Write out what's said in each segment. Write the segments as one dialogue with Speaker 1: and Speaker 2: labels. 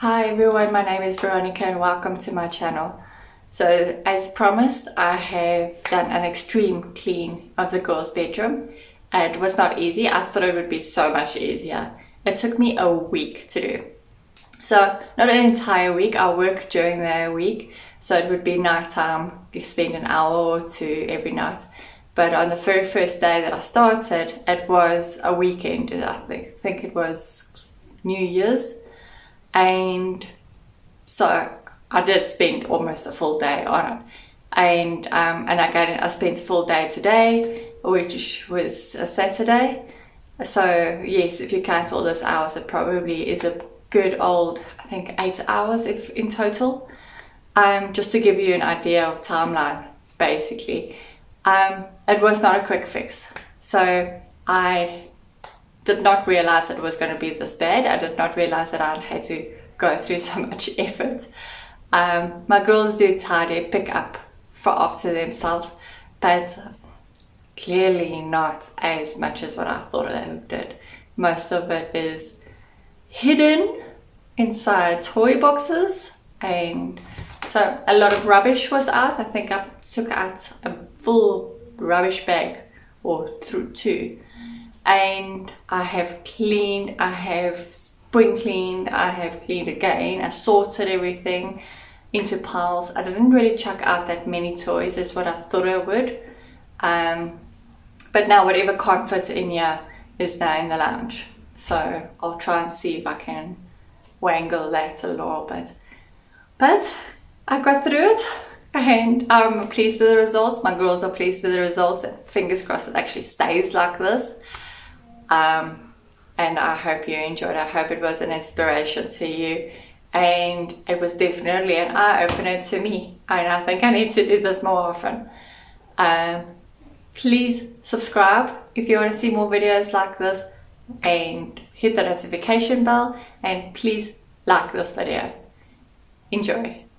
Speaker 1: Hi everyone, my name is Veronica and welcome to my channel. So as promised, I have done an extreme clean of the girls' bedroom. It was not easy, I thought it would be so much easier. It took me a week to do. So not an entire week, I work during the week, so it would be night time, you spend an hour or two every night. But on the very first day that I started, it was a weekend, I think, think it was New Year's. And so I did spend almost a full day on it. And um, and again, I spent a full day today, which was a Saturday. So yes, if you count all those hours, it probably is a good old, I think eight hours if in total. Um, just to give you an idea of timeline, basically. Um, it was not a quick fix. So I did not realize it was going to be this bad. I did not realize that I had to go through so much effort. Um, my girls do tidy, pick up for after themselves, but clearly not as much as what I thought they did. Most of it is hidden inside toy boxes and so a lot of rubbish was out. I think I took out a full rubbish bag or through two and I have cleaned, I have spring cleaned, I have cleaned again, I sorted everything into piles. I didn't really chuck out that many toys as what I thought I would. Um, but now whatever can't fit in here is now in the lounge. So I'll try and see if I can wangle that a little bit. But I got through it and I'm pleased with the results. My girls are pleased with the results. And fingers crossed it actually stays like this. Um, and I hope you enjoyed. I hope it was an inspiration to you and it was definitely an eye-opener to me and I think I need to do this more often. Um, please subscribe if you want to see more videos like this and hit the notification bell and please like this video. Enjoy!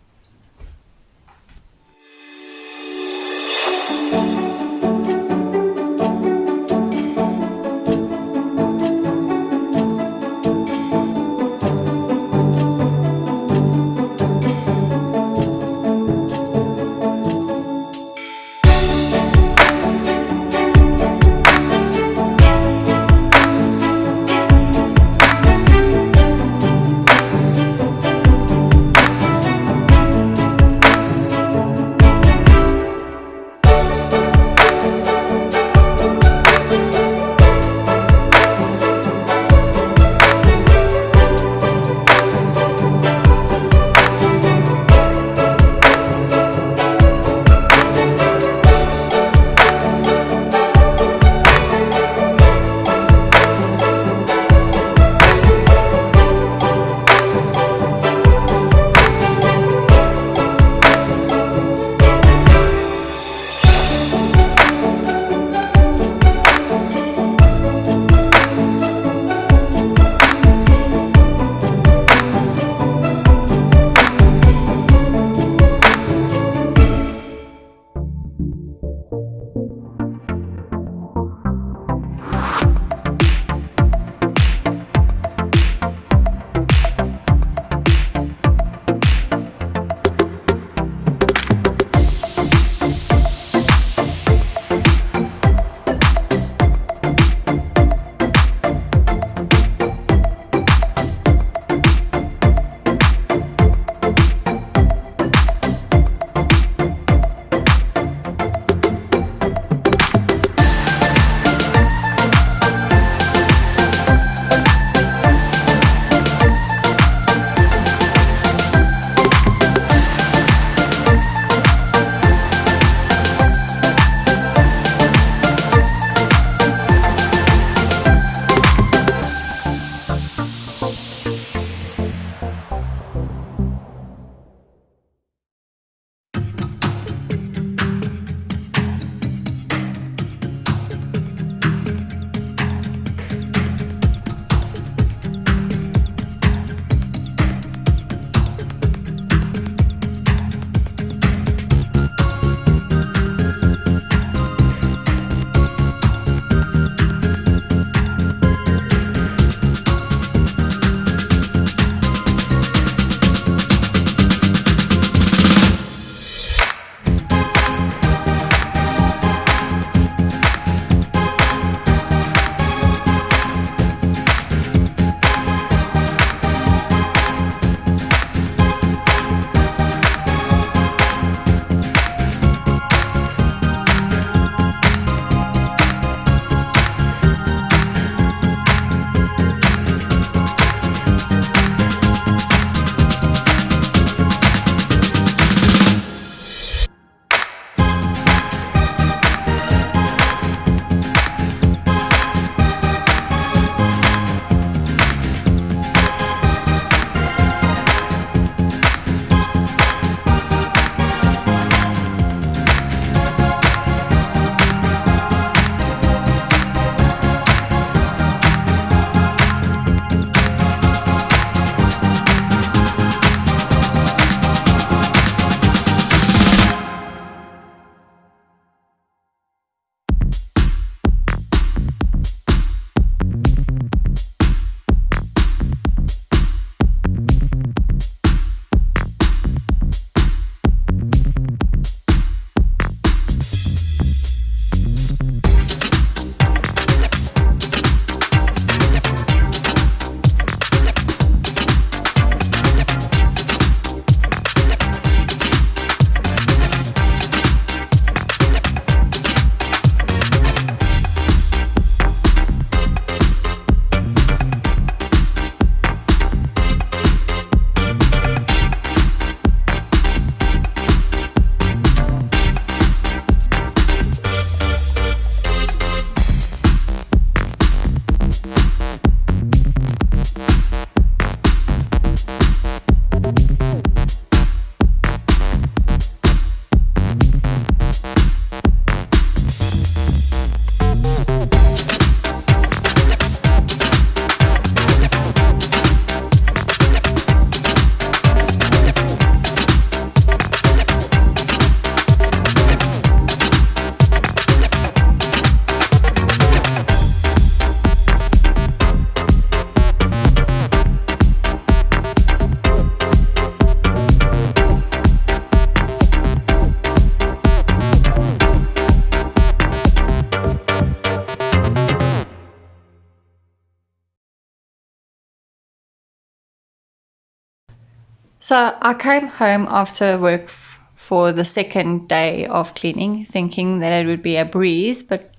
Speaker 1: So I came home after work for the second day of cleaning, thinking that it would be a breeze, but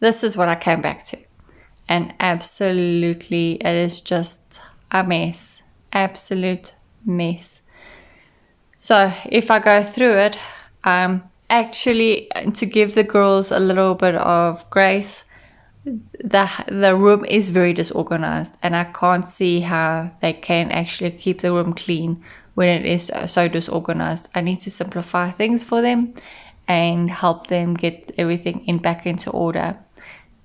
Speaker 1: this is what I came back to. And absolutely, it is just a mess. Absolute mess. So if I go through it, um, actually, to give the girls a little bit of grace, the the room is very disorganized and i can't see how they can actually keep the room clean when it is so disorganized i need to simplify things for them and help them get everything in back into order.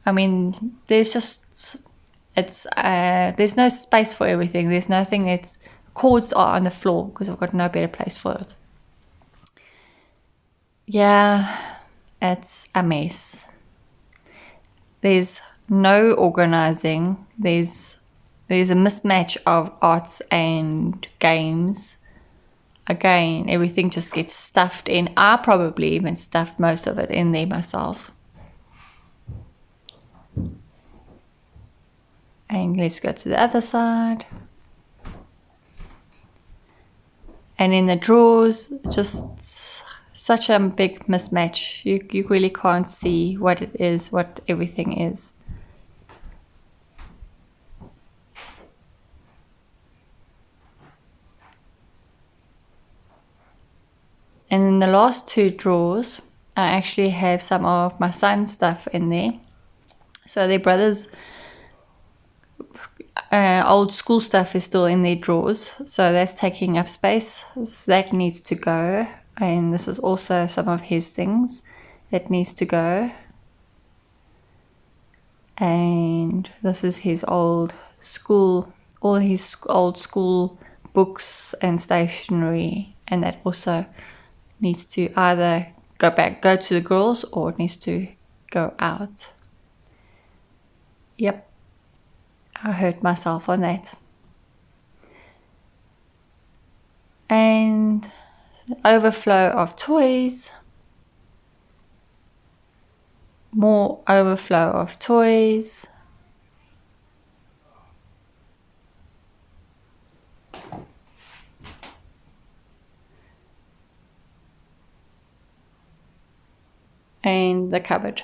Speaker 1: I mean there's just it's uh there's no space for everything. There's nothing that's cords are on the floor because i've got no better place for it. Yeah it's a mess. There's no organizing. There's there's a mismatch of arts and games again everything just gets stuffed in i probably even stuffed most of it in there myself and let's go to the other side and in the drawers just such a big mismatch. You, you really can't see what it is, what everything is. And in the last two drawers, I actually have some of my son's stuff in there. So their brother's uh, old school stuff is still in their drawers. So that's taking up space. So that needs to go and this is also some of his things that needs to go and this is his old school all his old school books and stationery and that also needs to either go back go to the girls or it needs to go out. Yep. I hurt myself on that. And overflow of toys, more overflow of toys. And the cupboard.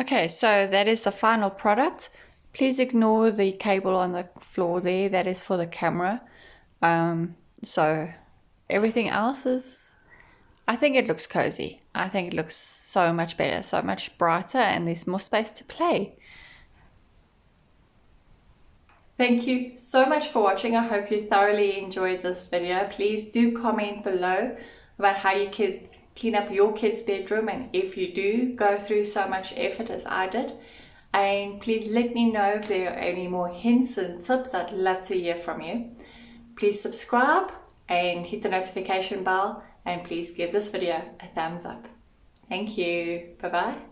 Speaker 1: Okay, so that is the final product. Please ignore the cable on the floor there, that is for the camera. Um, so everything else is, I think it looks cozy. I think it looks so much better, so much brighter, and there's more space to play. Thank you so much for watching. I hope you thoroughly enjoyed this video. Please do comment below about how you could clean up your kid's bedroom and if you do go through so much effort as I did. And please let me know if there are any more hints and tips. I'd love to hear from you. Please subscribe and hit the notification bell and please give this video a thumbs up. Thank you. Bye bye.